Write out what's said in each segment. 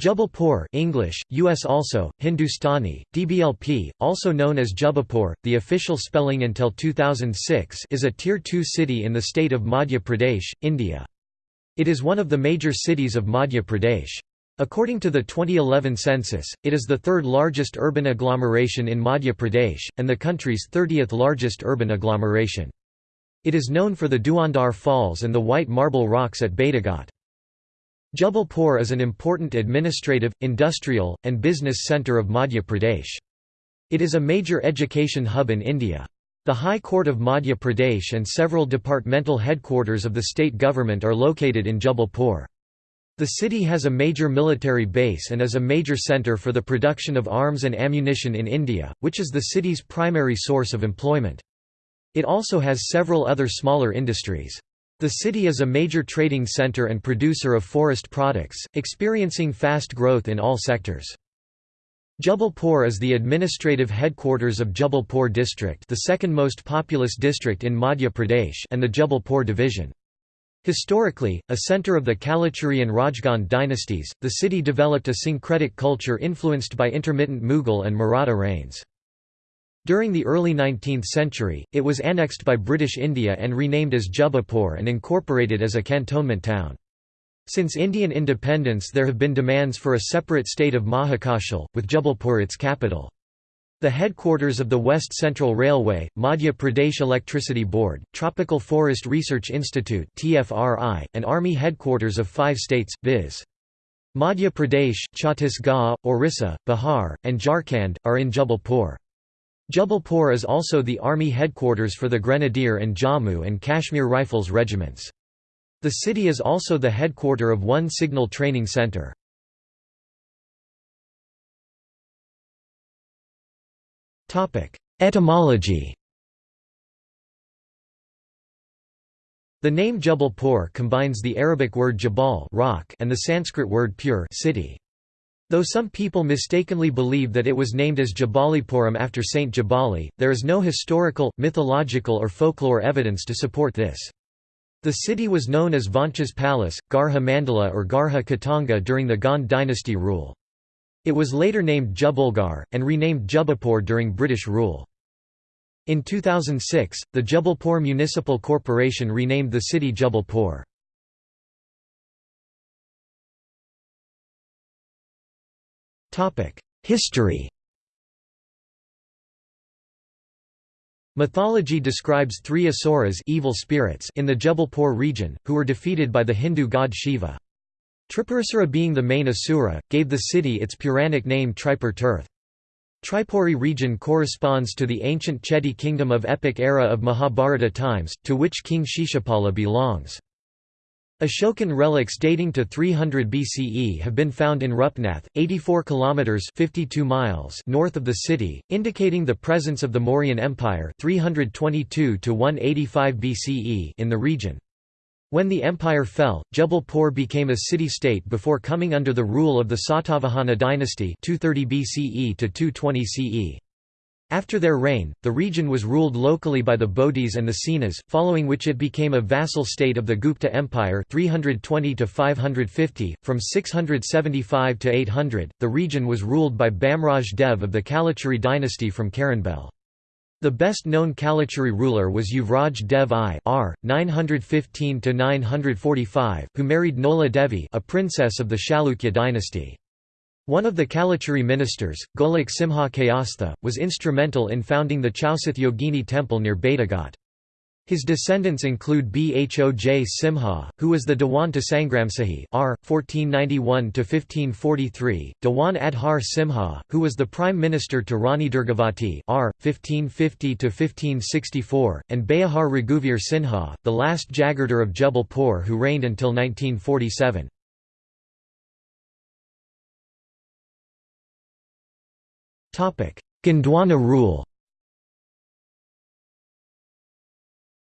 Jabalpur English, US also, Hindustani, DBLP, also known as Jubbulpore, the official spelling until 2006 is a Tier 2 city in the state of Madhya Pradesh, India. It is one of the major cities of Madhya Pradesh. According to the 2011 census, it is the third largest urban agglomeration in Madhya Pradesh, and the country's 30th largest urban agglomeration. It is known for the Dhuandhar Falls and the white marble rocks at Bhedaghat. Jabalpur is an important administrative, industrial, and business centre of Madhya Pradesh. It is a major education hub in India. The High Court of Madhya Pradesh and several departmental headquarters of the state government are located in Jabalpur. The city has a major military base and is a major centre for the production of arms and ammunition in India, which is the city's primary source of employment. It also has several other smaller industries. The city is a major trading center and producer of forest products, experiencing fast growth in all sectors. Jabalpur is the administrative headquarters of Jabalpur district the second most populous district in Madhya Pradesh and the Jabalpur division. Historically, a center of the Kalachuri and Rajgand dynasties, the city developed a syncretic culture influenced by intermittent Mughal and Maratha reigns. During the early 19th century, it was annexed by British India and renamed as Jubbulpore and incorporated as a cantonment town. Since Indian independence there have been demands for a separate state of Mahakoshal, with Jabalpur its capital. The headquarters of the West Central Railway, Madhya Pradesh Electricity Board, Tropical Forest Research Institute (TFRI), and Army headquarters of five states, viz. Madhya Pradesh, Chhattisgarh, Orissa, Bihar, and Jharkhand, are in Jabalpur. Jabalpur is also the army headquarters for the Grenadier and Jammu and Kashmir Rifles regiments. The city is also the headquarter of one signal training centre. Etymology The name Jabalpur combines the Arabic word jabal rock and the Sanskrit word pur city. Though some people mistakenly believe that it was named as Jabalipuram after Saint Jabali, there is no historical, mythological or folklore evidence to support this. The city was known as Vancha's Palace, Garha Mandala or Garha Katanga during the Gond dynasty rule. It was later named Jabalgarh, and renamed Jubbulpore during British rule. In 2006, the Jabalpur Municipal Corporation renamed the city Jabalpur. History Mythology describes three asuras evil spirits in the Jabalpur region, who were defeated by the Hindu god Shiva. Tripurasura being the main asura, gave the city its Puranic name Tripur Tirth. Tripuri region corresponds to the ancient Chedi kingdom of epic era of Mahabharata times, to which King Shishupala belongs. Ashokan relics dating to 300 BCE have been found in Rupnath, 84 kilometers (52 miles) north of the city, indicating the presence of the Mauryan Empire 322 to 185 BCE in the region. When the empire fell, Jabalpur became a city-state before coming under the rule of the Satavahana dynasty 230 BCE to 220 CE. After their reign, the region was ruled locally by the Bodhis and the Senas, following which it became a vassal state of the Gupta Empire 320 to 550. From 675 to 800, the region was ruled by Bamraj Dev of the Kalachuri dynasty from Karanbel. The best-known Kalachuri ruler was Yuvraj Dev I R. 915 who married Nola Devi a princess of the Chalukya dynasty. One of the Kalachuri ministers, Golak Simha Kayastha, was instrumental in founding the Chausath Yogini temple near Bhedaghat. His descendants include Bhoj Simha, who was the Dewan to Sangramsahi R. 1491–1543, Dewan Adhar Simha, who was the prime minister to Rani Durgavati R. 1550–1564, and Beohar Raghuvir Sinha, the last Jagirdar of Jabalpur who reigned until 1947. Gondwana rule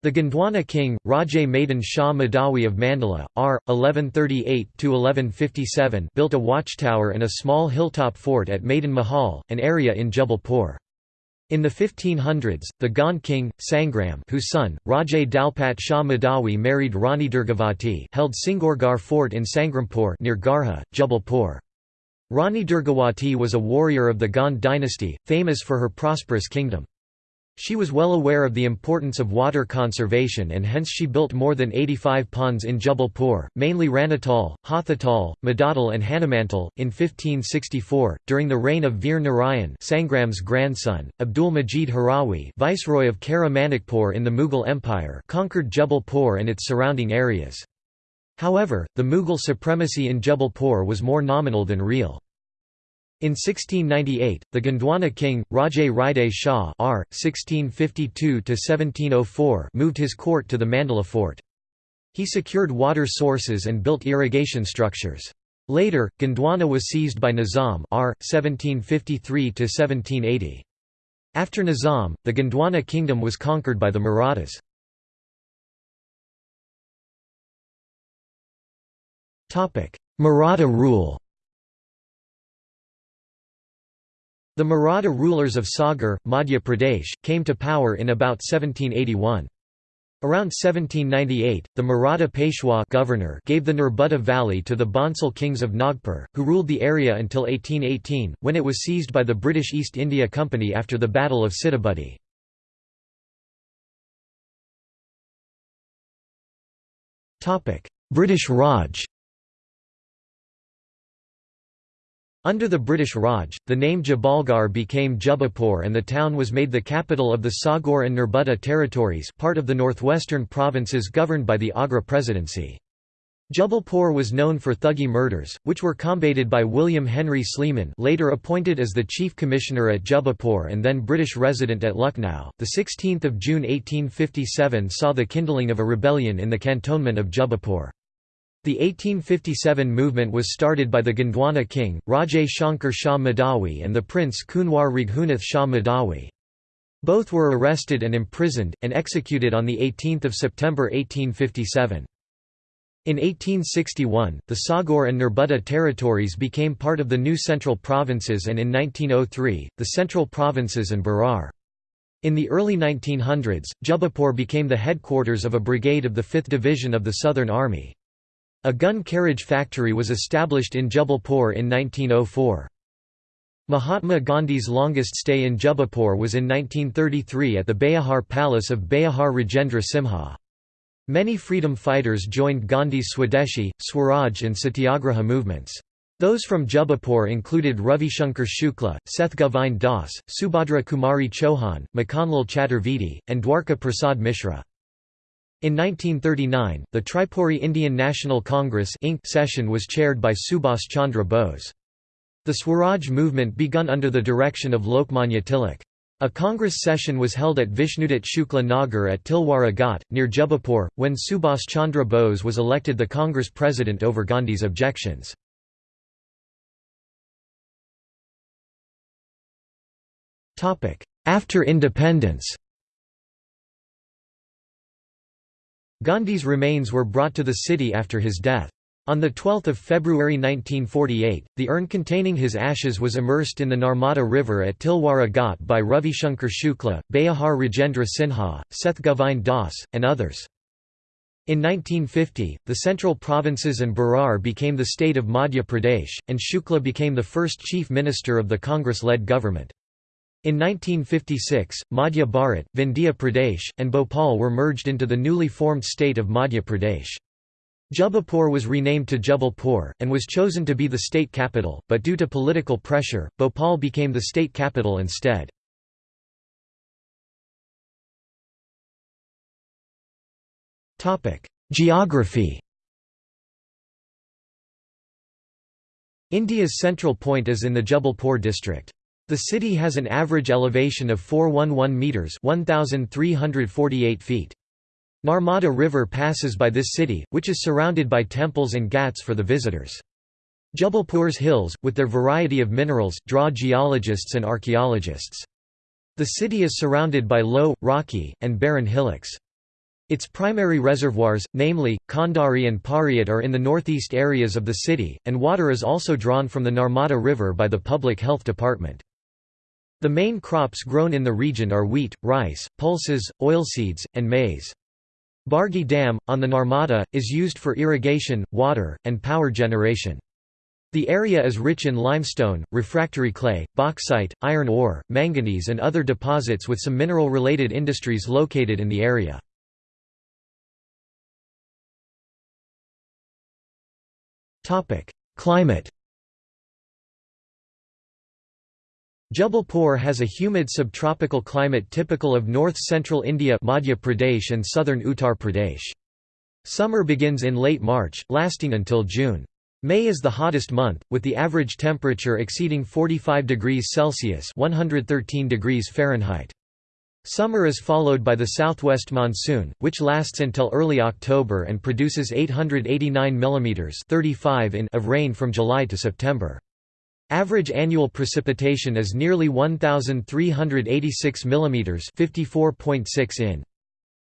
The Gondwana king, Rajay Madan Shah Mahdawi of Mandala, r. 1138–1157 built a watchtower and a small hilltop fort at Madan Mahal, an area in Jabalpur. In the 1500s, the Gond king, Sangram whose son, Rajay Dalpat Shah Mahdawi married Rani Durgavati held Singorgarh fort in Sangrampur near Garha, Jabalpur. Rani Durgavati was a warrior of the Gond dynasty, famous for her prosperous kingdom. She was well aware of the importance of water conservation and hence she built more than 85 ponds in Jabalpur, mainly Ranatal, Hathatal, Madatal and Hanumantal. In 1564, during the reign of Veer Narayan Sangram's grandson, Abdul Majid Harawi viceroy of Kara Manikpur in the Mughal Empire conquered Jabalpur and its surrounding areas. However, the Mughal supremacy in Jabalpur was more nominal than real. In 1698, the Gondwana king, Rajay Ride Shah R. 1652 moved his court to the Mandala fort. He secured water sources and built irrigation structures. Later, Gondwana was seized by Nizam R. 1753 After Nizam, the Gondwana kingdom was conquered by the Marathas. Maratha rule The Maratha rulers of Sagar, Madhya Pradesh, came to power in about 1781. Around 1798, the Maratha Peshwa governor gave the Narbutta Valley to the Bhonsle kings of Nagpur, who ruled the area until 1818, when it was seized by the British East India Company after the Battle of Sitabuldi. British Raj Under the British Raj, the name Jabalgarh became Jubbulpore and the town was made the capital of the Sagar and Narbutta territories part of the northwestern provinces governed by the Agra Presidency. Jubbulpore was known for Thuggee murders, which were combated by William Henry Sleeman later appointed as the chief commissioner at Jubbulpore and then British resident at Lucknow. The 16th of June 1857 saw the kindling of a rebellion in the cantonment of Jubbulpore. The 1857 movement was started by the Gondwana king, Rajay Shankar Shah Mahdawi and the prince Kunwar Raghunath Shah Mahdawi. Both were arrested and imprisoned, and executed on 18 September 1857. In 1861, the Sagar and Narbutta territories became part of the new central provinces and in 1903, the central provinces and Berar. In the early 1900s, Jubbulpore became the headquarters of a brigade of the 5th Division of the Southern Army. A gun carriage factory was established in Jubbulpore in 1904. Mahatma Gandhi's longest stay in Jubbulpore was in 1933 at the Beohar Palace of Beohar Rajendra Simha. Many freedom fighters joined Gandhi's Swadeshi, Swaraj and Satyagraha movements. Those from Jubbulpore included Ravi Shankar Shukla, Seth Govind Das, Subhadra Kumari Chauhan, Makhanlal Chaturvedi, and Dwarka Prasad Mishra. In 1939, the Tripuri Indian National Congress Inc. session was chaired by Subhas Chandra Bose. The Swaraj movement begun under the direction of Lokmanya Tilak. A Congress session was held at Vishnudat Shukla Nagar at Tilwara Ghat, near Jubbulpore, when Subhas Chandra Bose was elected the Congress president over Gandhi's objections. After independence Gandhi's remains were brought to the city after his death. On 12 February 1948, the urn containing his ashes was immersed in the Narmada River at Tilwara Ghat by Ravi Shankar Shukla, Beohar Rajendra Sinha, Seth Govind Das, and others. In 1950, the central provinces and Berar became the state of Madhya Pradesh, and Shukla became the first chief minister of the Congress-led government. In 1956, Madhya Bharat, Vindhya Pradesh, and Bhopal were merged into the newly formed state of Madhya Pradesh. Jubbulpore was renamed to Jabalpur, and was chosen to be the state capital, but due to political pressure, Bhopal became the state capital instead. Geography India's central point is in the Jabalpur district. The city has an average elevation of 411 metres 1,348 feet. Narmada River passes by this city, which is surrounded by temples and ghats for the visitors. Jabalpur's hills, with their variety of minerals, draw geologists and archaeologists. The city is surrounded by low, rocky, and barren hillocks. Its primary reservoirs, namely, Khandari and Pariat are in the northeast areas of the city, and water is also drawn from the Narmada River by the Public Health Department. The main crops grown in the region are wheat, rice, pulses, oilseeds, and maize. Bargi Dam, on the Narmada, is used for irrigation, water, and power generation. The area is rich in limestone, refractory clay, bauxite, iron ore, manganese and other deposits with some mineral-related industries located in the area. Climate Jabalpur has a humid subtropical climate typical of north-central India Madhya Pradesh and southern Uttar Pradesh. Summer begins in late March, lasting until June. May is the hottest month, with the average temperature exceeding 45 degrees Celsius 113 degrees Fahrenheit. Summer is followed by the southwest monsoon, which lasts until early October and produces 889 mm 35 in of rain from July to September. Average annual precipitation is nearly 1,386 mm 54.6 in.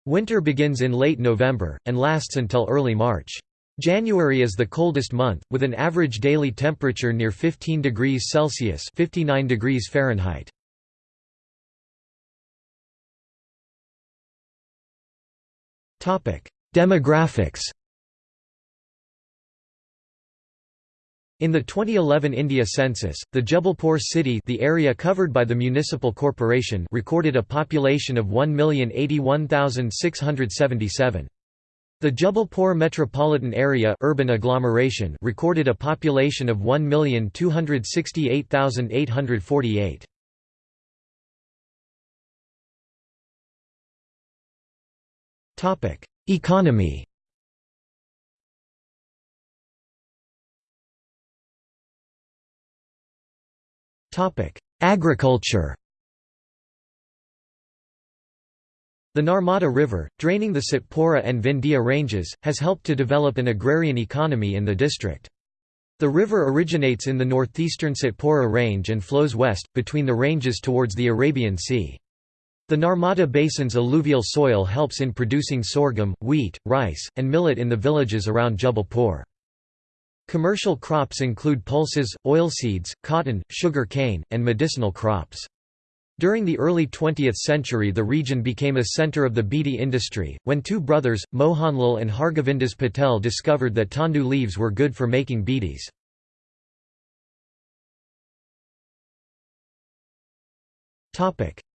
Winter begins in late November, and lasts until early March. January is the coldest month, with an average daily temperature near 15 degrees Celsius 59 degrees Fahrenheit. Demographics In the 2011 India census, the Jabalpur city the area covered by the municipal corporation recorded a population of 1,081,677. The Jabalpur metropolitan area urban agglomeration recorded a population of 1,268,848. Economy Agriculture The Narmada River, draining the Satpura and Vindhya ranges, has helped to develop an agrarian economy in the district. The river originates in the northeastern Satpura range and flows west, between the ranges towards the Arabian Sea. The Narmada Basin's alluvial soil helps in producing sorghum, wheat, rice, and millet in the villages around Jabalpur. Commercial crops include pulses, oilseeds, cotton, sugar cane, and medicinal crops. During the early 20th century the region became a centre of the beedi industry, when two brothers, Mohanlal and Hargovindas Patel discovered that tendu leaves were good for making beedis.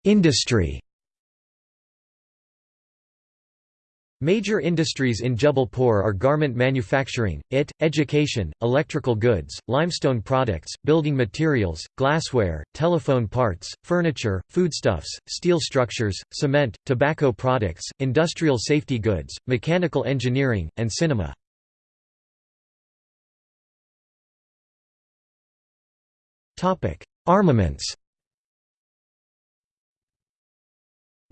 Industry Major industries in Jabalpur are garment manufacturing, IT, education, electrical goods, limestone products, building materials, glassware, telephone parts, furniture, foodstuffs, steel structures, cement, tobacco products, industrial safety goods, mechanical engineering, and cinema. Armaments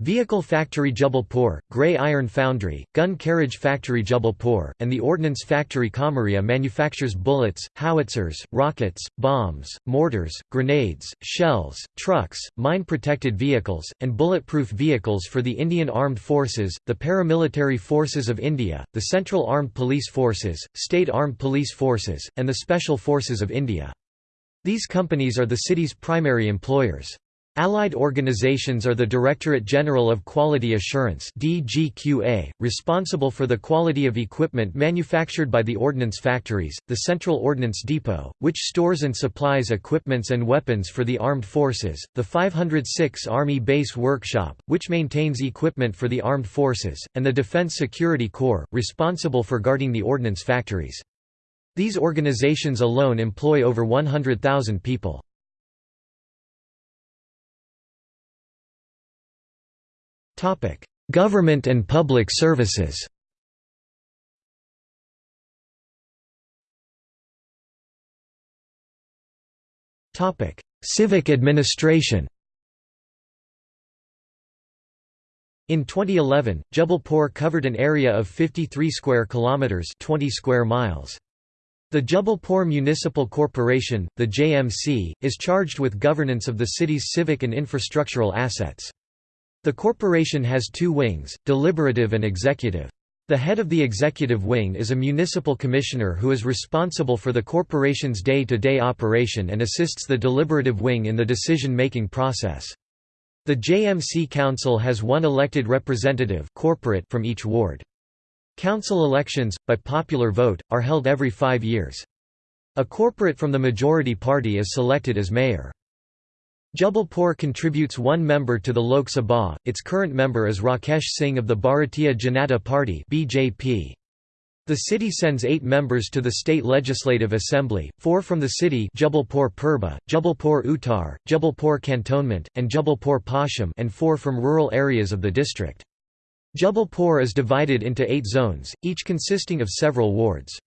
Vehicle Factory Jabalpur, Grey Iron Foundry, Gun Carriage Factory Jabalpur, and the Ordnance Factory Kamaria manufactures bullets, howitzers, rockets, bombs, mortars, grenades, shells, trucks, mine-protected vehicles, and bulletproof vehicles for the Indian Armed Forces, the Paramilitary Forces of India, the Central Armed Police Forces, State Armed Police Forces, and the Special Forces of India. These companies are the city's primary employers. Allied organizations are the Directorate General of Quality Assurance DGQA, responsible for the quality of equipment manufactured by the ordnance factories, the Central Ordnance Depot, which stores and supplies equipments and weapons for the armed forces, the 506 Army Base Workshop, which maintains equipment for the armed forces, and the Defense Security Corps, responsible for guarding the ordnance factories. These organizations alone employ over 100,000 people. Government and public services Civic administration In 2011, Jabalpur covered an area of 53 square kilometers, 20 square miles. The Jabalpur Municipal Corporation, the JMC, is charged with governance of the city's civic and infrastructural assets. The corporation has two wings, deliberative and executive. The head of the executive wing is a municipal commissioner who is responsible for the corporation's day-to-day -day operation and assists the deliberative wing in the decision-making process. The JMC Council has one elected representative corporate from each ward. Council elections, by popular vote, are held every five years. A corporate from the majority party is selected as mayor. Jabalpur contributes one member to the Lok Sabha, its current member is Rakesh Singh of the Bharatiya Janata Party BJP. The city sends eight members to the state legislative assembly, four from the city Jabalpur Purba, Jabalpur Uttar, Jabalpur Cantonment, and Jabalpur Paschim and four from rural areas of the district. Jabalpur is divided into eight zones, each consisting of several wards.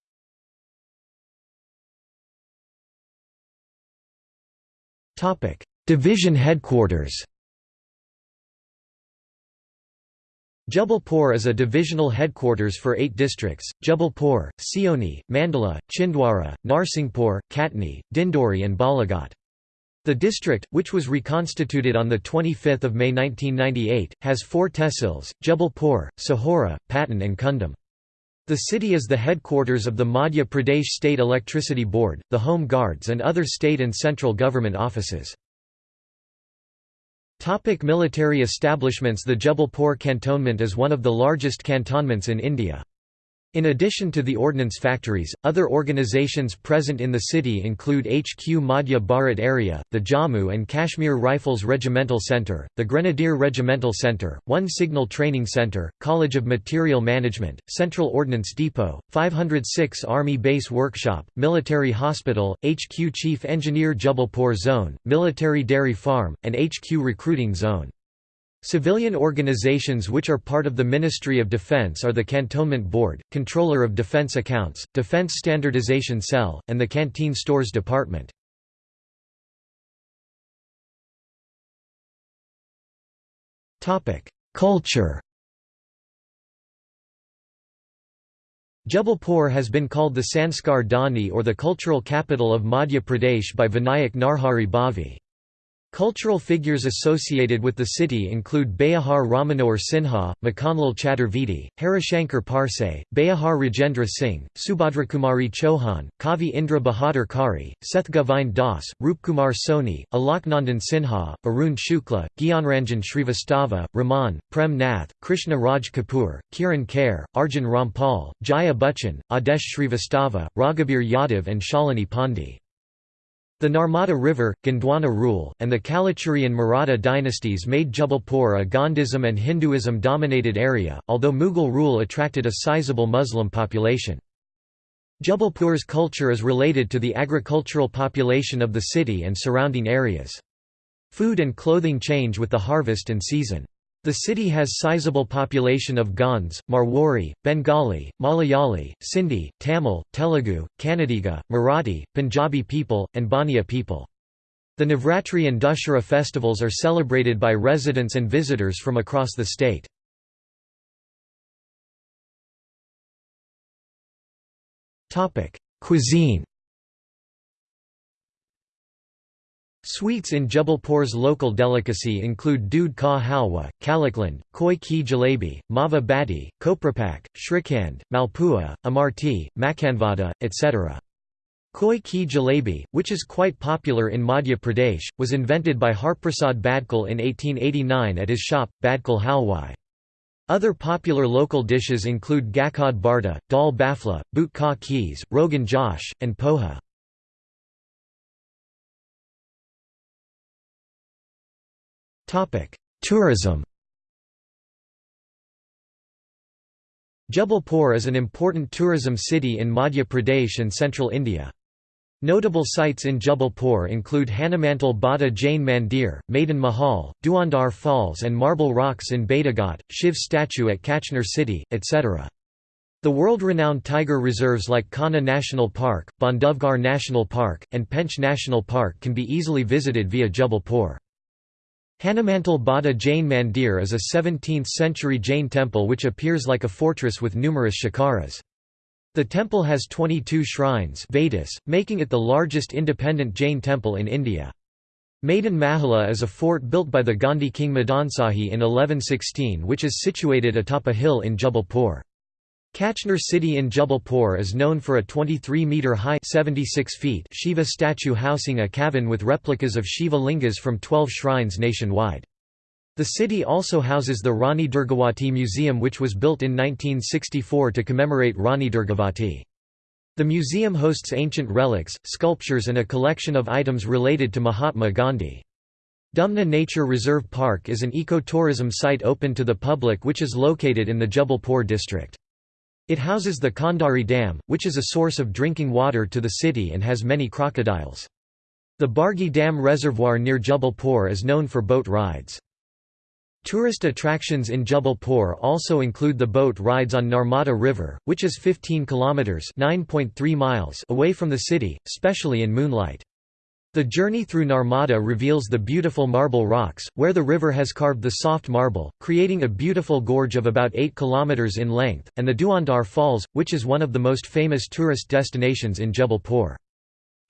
Division headquarters Jabalpur is a divisional headquarters for eight districts, Jabalpur, Seoni, Mandala, Chhindwara, Narsinghpur, Katni, Dindori and Balaghat. The district, which was reconstituted on 25 May 1998, has four tehsils, Jabalpur, Sahora, Patan and Kundam. The city is the headquarters of the Madhya Pradesh State Electricity Board, the Home Guards and other state and central government offices. Topic military establishments The Jabalpur cantonment is one of the largest cantonments in India. In addition to the ordnance factories, other organizations present in the city include HQ Madhya Bharat Area, the Jammu and Kashmir Rifles Regimental Centre, the Grenadier Regimental Centre, One Signal Training Centre, College of Material Management, Central Ordnance Depot, 506 Army Base Workshop, Military Hospital, HQ Chief Engineer Jabalpur Zone, Military Dairy Farm, and HQ Recruiting Zone. Civilian organizations which are part of the Ministry of Defense are the Cantonment Board, Controller of Defense Accounts, Defense Standardization Cell, and the Canteen Stores Department. Culture Jabalpur has been called the Sanskar Dhani or the cultural capital of Madhya Pradesh by Vinayak Narhari Bhave. Cultural figures associated with the city include Beohar Ramanohar Sinha, Makhanlal Chaturvedi, Harishankar Parsai, Beohar Rajendra Singh, Subhadrakumari Chauhan, Kavi Indra Bahadur Kari, Seth Govind Das, Roopkumar Soni, Alaknandan Sinha, Arun Shukla, Gyanranjan Shrivastava, Raman, Prem Nath, Krishna Raj Kapoor, Kiran Kher, Arjun Rampal, Jaya Bachchan, Adesh Shrivastava, Raghubir Yadav and Shalini Pandey. The Narmada River, Gondwana rule, and the Kalachuri and Maratha dynasties made Jabalpur a Gandhism and Hinduism-dominated area, although Mughal rule attracted a sizable Muslim population. Jabalpur's culture is related to the agricultural population of the city and surrounding areas. Food and clothing change with the harvest and season. The city has sizable population of Gonds, Marwari, Bengali, Malayali, Sindhi, Tamil, Telugu, Kannadiga, Marathi, Punjabi people, and Bania people. The Navratri and Dussehra festivals are celebrated by residents and visitors from across the state. Cuisine Sweets in Jabalpur's local delicacy include doodh ka halwa, kalakand, koi ki jalebi, mava bati, koprapak, shrikhand, malpua, amarti, makhanvada, etc. Koi ki jalebi, which is quite popular in Madhya Pradesh, was invented by Harprasad Badkal in 1889 at his shop, Badkal Halwai. Other popular local dishes include gakhad barta, dal bafla, boot ka rogan josh, and poha. Tourism Jabalpur is an important tourism city in Madhya Pradesh and central India. Notable sites in Jabalpur include Hanumantal Bada Jain Mandir, Madan Mahal, Dhuandhar Falls and Marble Rocks in Bhedaghat, Shiv statue at Kachnar city, etc. The world-renowned tiger reserves like Kanha National Park, Bandhavgarh National Park, and Pench National Park can be easily visited via Jabalpur. Hanumantal Bada Jain Mandir is a 17th-century Jain temple which appears like a fortress with numerous shikaras. The temple has 22 shrines Vedas, making it the largest independent Jain temple in India. Madan Mahalla is a fort built by the Gandhi king Madansahi in 1116 which is situated atop a hill in Jabalpur. Kachnar city in Jabalpur is known for a 23-metre-high Shiva statue housing a cavern with replicas of Shiva lingas from 12 shrines nationwide. The city also houses the Rani Durgavati Museum which was built in 1964 to commemorate Rani Durgavati. The museum hosts ancient relics, sculptures and a collection of items related to Mahatma Gandhi. Dumna Nature Reserve Park is an ecotourism site open to the public which is located in the Jabalpur district. It houses the Khandari Dam, which is a source of drinking water to the city and has many crocodiles. The Bargi Dam Reservoir near Jabalpur is known for boat rides. Tourist attractions in Jabalpur also include the boat rides on Narmada River, which is 15 kilometers (9.3 miles) away from the city, especially in moonlight. The journey through Narmada reveals the beautiful marble rocks, where the river has carved the soft marble, creating a beautiful gorge of about 8 km in length, and the Dhuandhar Falls, which is one of the most famous tourist destinations in Jabalpur.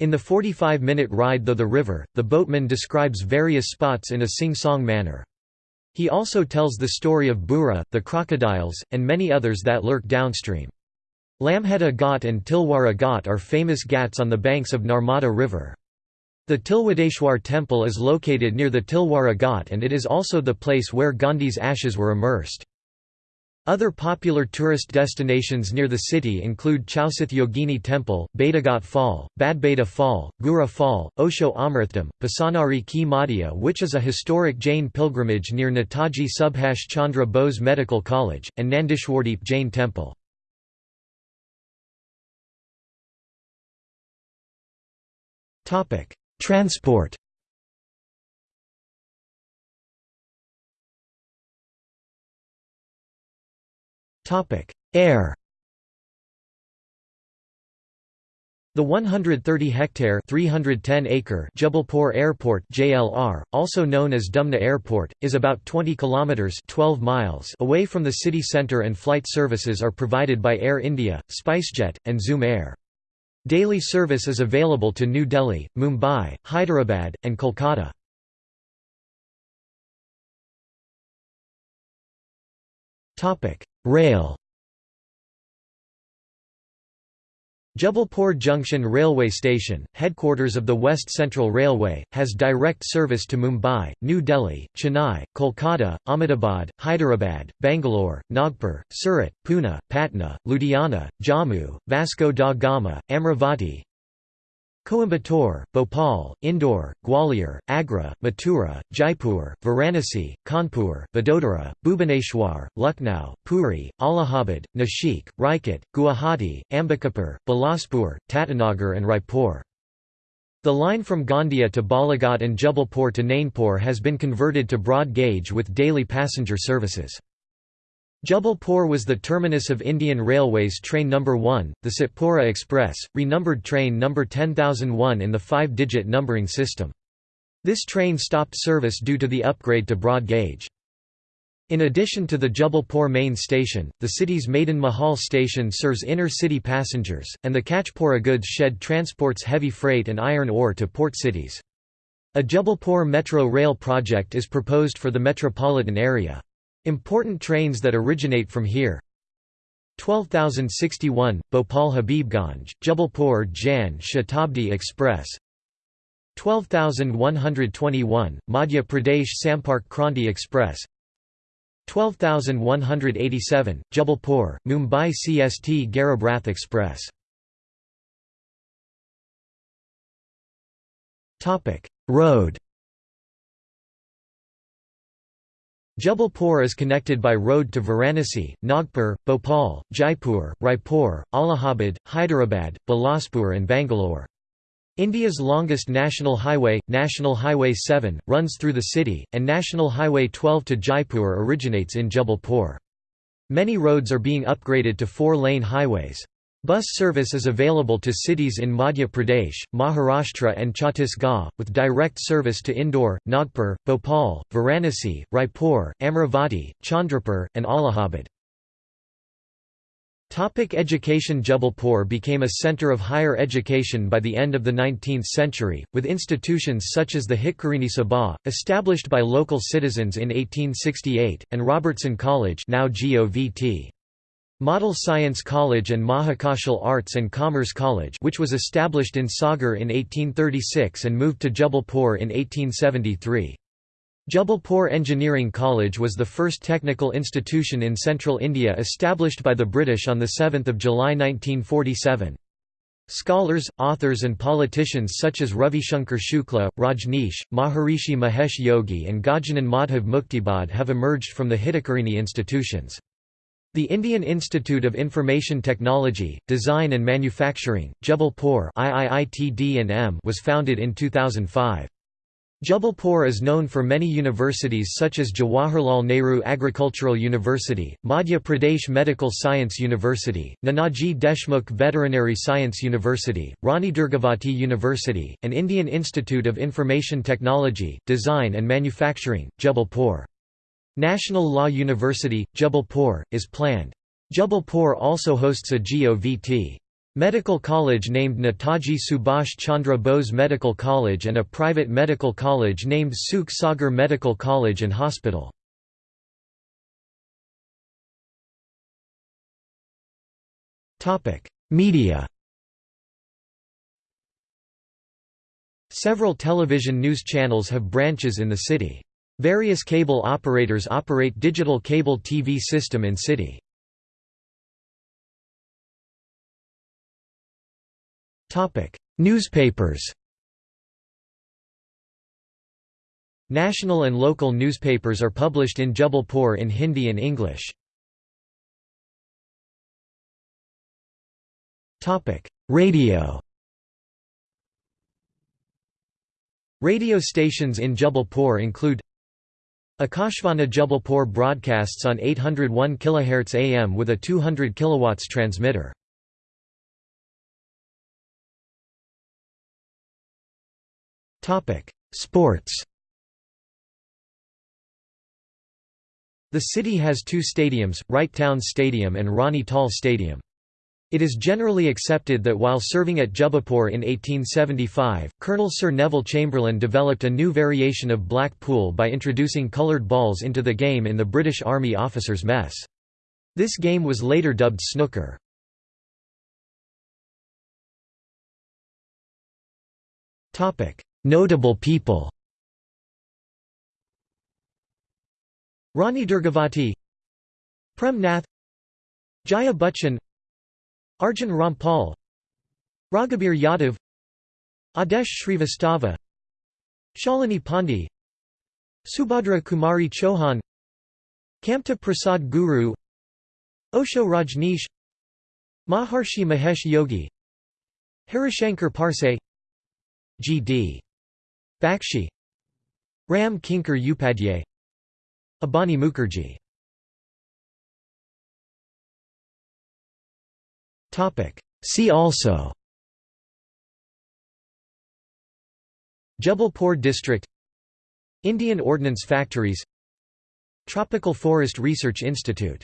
In the 45-minute ride through the river, the boatman describes various spots in a sing-song manner. He also tells the story of Burra, the crocodiles, and many others that lurk downstream. Lamheta Ghat and Tilwara Ghat are famous ghats on the banks of Narmada River. The Tilwadeshwar temple is located near the Tilwara Ghat and it is also the place where Gandhi's ashes were immersed. Other popular tourist destinations near the city include Chausath Yogini Temple, Bhedaghat Fall, Badbeda Fall, Gura Fall, Osho Amritdham, Pasanari Ki Madhya which is a historic Jain pilgrimage near Netaji Subhash Chandra Bose Medical College, and Nandishwardeep Jain Temple. Transport Air The 130-hectare (310-acre) Jabalpur Airport (JLR), also known as Dumna Airport, is about 20 kilometers (12 miles) away from the city center and flight services are provided by Air India, SpiceJet, and Zoom Air. Daily service is available to New Delhi, Mumbai, Hyderabad, and Kolkata. Rail Jabalpur Junction Railway Station, headquarters of the West Central Railway, has direct service to Mumbai, New Delhi, Chennai, Kolkata, Ahmedabad, Hyderabad, Bangalore, Nagpur, Surat, Pune, Patna, Ludhiana, Jammu, Vasco da Gama, Amravati, Coimbatore, Bhopal, Indore, Gwalior, Agra, Mathura, Jaipur, Varanasi, Kanpur, Vadodara, Bhubaneswar, Lucknow, Puri, Allahabad, Nashik, Rajkot, Guwahati, Ambikapur, Bilaspur, Tatanagar and Raipur. The line from Gondia to Balaghat and Jabalpur to Nainpur has been converted to broad gauge with daily passenger services. Jabalpur was the terminus of Indian Railways Train No. 1, the Satpura Express, renumbered train No. 10001 in the five-digit numbering system. This train stopped service due to the upgrade to broad gauge. In addition to the Jabalpur main station, the city's Madan Mahal station serves inner-city passengers, and the Kachpura goods shed transports heavy freight and iron ore to port cities. A Jabalpur metro rail project is proposed for the metropolitan area. Important trains that originate from here. 12061, Bhopal Habibganj, Jabalpur Jan Shatabdi Express. 12121, Madhya Pradesh Sampark Kranti Express. 12187, Jabalpur, Mumbai CST Garib Rath Express. Road Jabalpur is connected by road to Varanasi, Nagpur, Bhopal, Jaipur, Raipur, Allahabad, Hyderabad, Bilaspur and Bangalore. India's longest national highway, National Highway 7, runs through the city, and National Highway 12 to Jaipur originates in Jabalpur. Many roads are being upgraded to four-lane highways. Bus service is available to cities in Madhya Pradesh, Maharashtra and Chhattisgarh, with direct service to Indore, Nagpur, Bhopal, Varanasi, Raipur, Amravati, Chandrapur, and Allahabad. Topic education Jabalpur became a centre of higher education by the end of the 19th century, with institutions such as the Hitkarini Sabha, established by local citizens in 1868, and Robertson College now GOVT. Model Science College and Mahakaushal Arts and Commerce College which was established in Sagar in 1836 and moved to Jabalpur in 1873. Jabalpur Engineering College was the first technical institution in central India established by the British on 7 July 1947. Scholars, authors and politicians such as Ravishankar Shukla, Rajneesh, Maharishi Mahesh Yogi and Gajanan Madhav Muktibodh have emerged from the Hitkarini institutions. The Indian Institute of Information Technology, Design and Manufacturing, Jabalpur was founded in 2005. Jabalpur is known for many universities such as Jawaharlal Nehru Agricultural University, Madhya Pradesh Medical Science University, Nanaji Deshmukh Veterinary Science University, Rani Durgavati University, and Indian Institute of Information Technology, Design and Manufacturing, Jabalpur. National Law University, Jabalpur, is planned. Jabalpur also hosts a GOVT. Medical college named Netaji Subhash Chandra Bose Medical College and a private medical college named Sukh Sagar Medical College and Hospital. Media Several television news channels have branches in the city. Various cable operators operate digital cable TV system in city. Newspapers National and local newspapers are published in Jabalpur in Hindi and English. Radio Radio stations in Jabalpur include Akashvani Jabalpur broadcasts on 801 kHz AM with a 200 kW transmitter. Sports The city has two stadiums, Wright Town Stadium and Rani Tal Stadium. It is generally accepted that while serving at Jabalpur in 1875, Colonel Sir Neville Chamberlain developed a new variation of black pool by introducing coloured balls into the game in the British Army Officers' Mess. This game was later dubbed snooker. Notable people Rani Durgavati Prem Nath Jaya Bachchan Arjun Rampal Raghubir Yadav Adesh Shrivastava Shalini Pandey Subhadra Kumari Chauhan Kamta Prasad Guru Osho Rajneesh Maharshi Mahesh Yogi Harishankar Parsai G.D. Bakshi Ram Kinkar Upadhyay Abani Mukherjee See also. Jabalpur district. Indian Ordnance Factories. Tropical Forest Research Institute